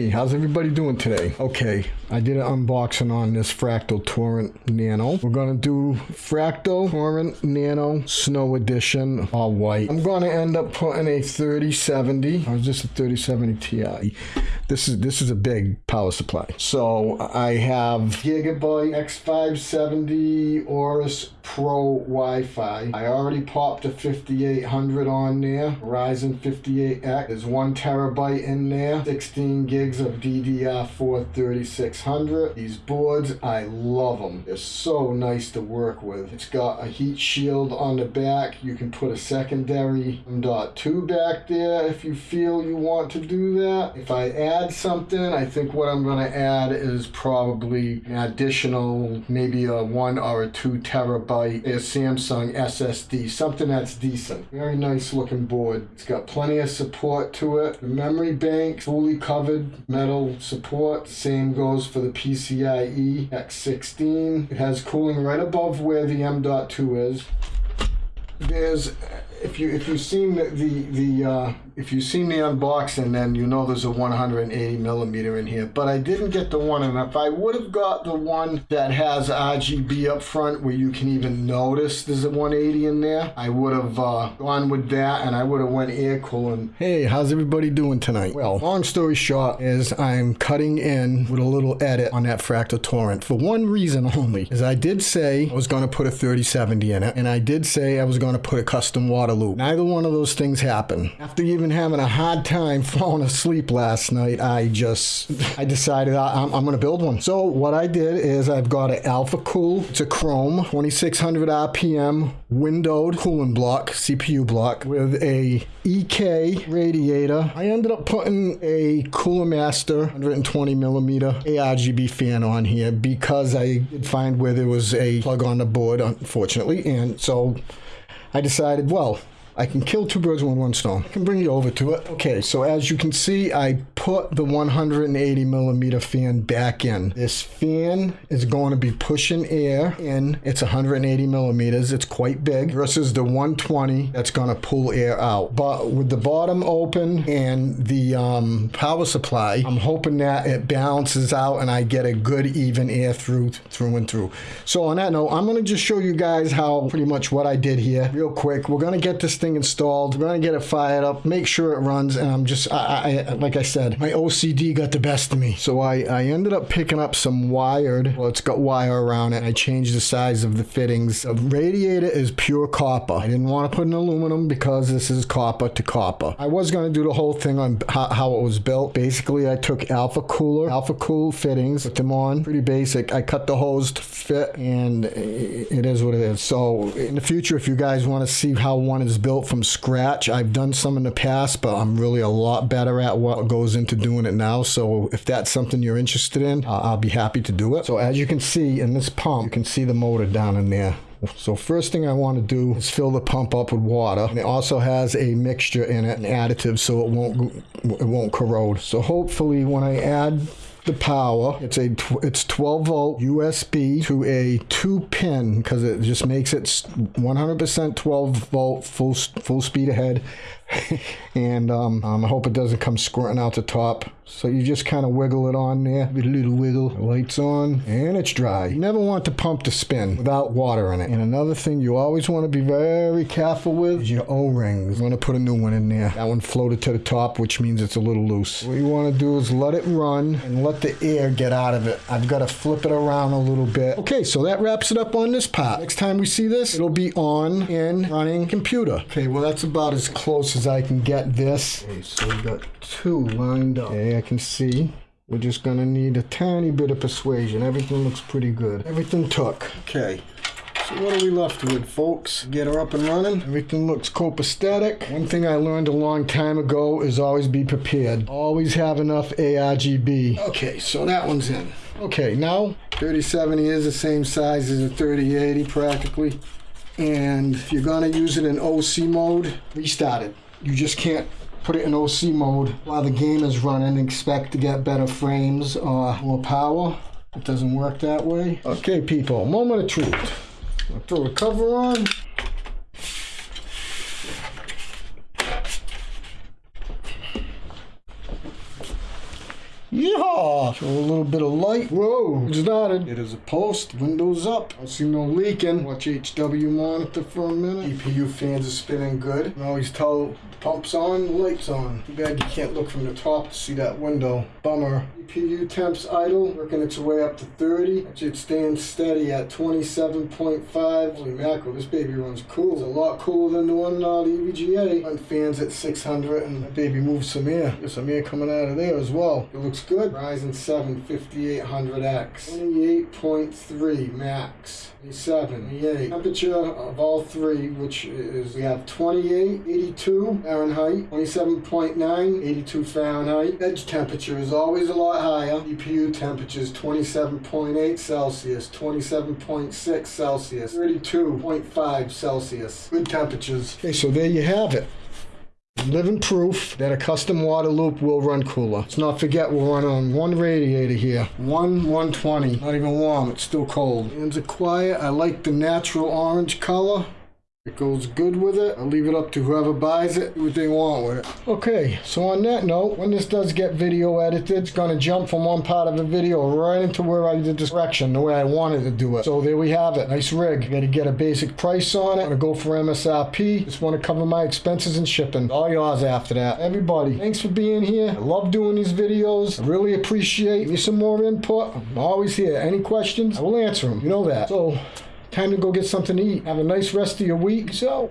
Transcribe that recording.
Hey, how's everybody doing today? Okay, I did an unboxing on this Fractal Torrent Nano. We're gonna do Fractal Torrent Nano Snow Edition, all white. I'm gonna end up putting a 3070, or is this a 3070 Ti? This is this is a big power supply. So I have Gigabyte X570 Aorus Pro Wi-Fi. I already popped a 5800 on there, Ryzen 58X. There's one terabyte in there, 16 gigs of DDR4 3600. These boards, I love them. They're so nice to work with. It's got a heat shield on the back. You can put a secondary M.2 back there if you feel you want to do that. If I add something, I think what I'm going to add is probably an additional, maybe a one or a two terabyte Samsung SSD, something that's decent. Very nice looking board. It's got plenty of support to it. The memory bank, fully covered metal support. Same goes for the PCIe X16. It has cooling right above where the M.2 is. There's if you if you've seen the the, the uh, if you see me unboxing, then you know there's a 180 millimeter in here. But I didn't get the one, and if I would have got the one that has RGB up front, where you can even notice there's a 180 in there, I would have uh, gone with that, and I would have went air cooling. Hey, how's everybody doing tonight? Well, long story short is I'm cutting in with a little edit on that Fractal Torrent for one reason only, is I did say I was going to put a 3070 in it, and I did say I was going to put a custom water loop. Neither one of those things happened. After even having a hard time falling asleep last night, I just, I decided I, am I'm going to build one. So what I did is I've got an Alphacool. It's a Chrome 2600 RPM windowed cooling block, CPU block with a EK radiator. I ended up putting a Cooler Master 120 millimeter ARGB fan on here because I did find where there was a plug on the board, unfortunately. And so I decided, well, I can kill two birds with one stone. I can bring you over to it. Okay, so as you can see, I put the 180 millimeter fan back in. This fan is going to be pushing air in. It's 180 millimeters. It's quite big versus the 120 that's going to pull air out. But with the bottom open and the um, power supply, I'm hoping that it balances out and I get a good even air through through and through. So on that note, I'm going to just show you guys how pretty much what I did here real quick. We're going to get this thing installed. We're going to get it fired up, make sure it runs. And I'm just, I, I like I said, my OCD got the best of me. So I, I ended up picking up some wired, well, it's got wire around it. I changed the size of the fittings. The radiator is pure copper. I didn't want to put an aluminum because this is copper to copper. I was going to do the whole thing on how, it was built. Basically, I took Alpha Cooler, Alphacool fittings, put them on, pretty basic. I cut the hose to fit and it is what it is. So in the future, if you guys want to see how one is built from scratch, I've done some in the past, but I'm really a lot better at what goes into doing it now. So if that's something you're interested in, uh, I'll be happy to do it. So as you can see in this pump, you can see the motor down in there. So first thing I want to do is fill the pump up with water. And it also has a mixture in it, an additive, so it won't it won't corrode. So hopefully when I add the power. It's a it's 12 volt USB to a two pin because it just makes it 100% 12 volt full full speed ahead. and um, um, I hope it doesn't come squirting out the top. So you just kind of wiggle it on there, a little wiggle. lights on, and it's dry. You never want the pump to spin without water in it. And another thing you always want to be very careful with is your O-rings. You want to put a new one in there. That one floated to the top, which means it's a little loose. What you want to do is let it run and let the air get out of it. I've got to flip it around a little bit. Okay, so that wraps it up on this part. Next time we see this, it'll be on and running computer. Okay, well that's about as close as I can get this. Okay, so we got two lined up. Okay, I can see. We're just gonna need a tiny bit of persuasion. Everything looks pretty good. Everything took. Okay. So what are we left with, folks? Get her up and running. Everything looks copacetic. One thing I learned a long time ago is always be prepared. Always have enough ARGB. Okay, so that one's in. Okay, now 3070 is the same size as a 3080 practically. And if you're gonna use it in OC mode, restart it. You just can't put it in OC mode while the game is running expect to get better frames or more power. It doesn't work that way. Okay, people, moment of truth. I'll throw the cover on. Yeehaw! Show a little bit of light. Whoa! It's started. It is a post. Windows up. Don't see no leaking. Watch HW monitor for a minute. CPU fans are spinning good. You can always tell the pump's on, the light's on. Too bad you can't look from the top to see that window. Bummer. CPU temps idle, working its way up to 30. Actually, it's staying steady at 27.5. Holy mackerel, this baby runs cool. It's a lot cooler than the one uh, the EVGA. Run fans at 600 and that baby moves some air. There's some air coming out of there as well. It looks good. Ryzen 7 5800X. 28.3 max. 27, 28. Temperature of all three, which is we have 28, 82 Fahrenheit, 27.9, 82 Fahrenheit. Edge temperature is always a lot higher. EPU temperature is 27.8 Celsius, 27.6 Celsius, 32.5 Celsius. Good temperatures. Okay, so there you have it. Living proof that a custom water loop will run cooler. Let's not forget we're running on one radiator here. One 120. Not even warm, it's still cold. Hands are quiet. I like the natural orange color. It goes good with it. I'll leave it up to whoever buys it, what they want with it. Okay, so on that note, when this does get video edited, it's gonna jump from one part of the video right into where I did this direction, the way I wanted to do it. So there we have it. Nice rig. Gotta get a basic price on it. I'm Gonna go for MSRP. Just wanna cover my expenses and shipping. All yours after that. Everybody, thanks for being here. I love doing these videos. I really appreciate me some more input. I'm always here. Any questions? I will answer them. You know that. So Time to go get something to eat. Have a nice rest of your week. So.